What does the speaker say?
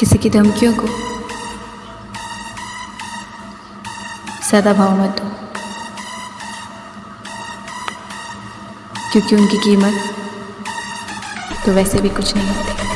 किसी की धमकियों को। ज़्यादा भाव मत दो। क्योंकि उनकी कीमत तो वैसे भी कुछ नहीं होती।